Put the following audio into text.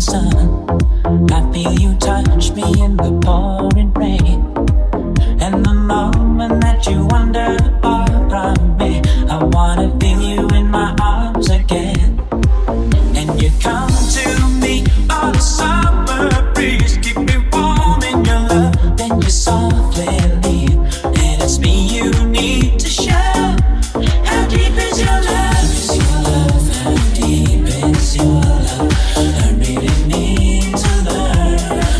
sun. I feel you touch me in the pouring rain. And the moment that you wander far from me, I wanna feel you in my arms again. And you come to me on a summer breeze, keep me warm in your love, then you softly leave. And it's me you need to share.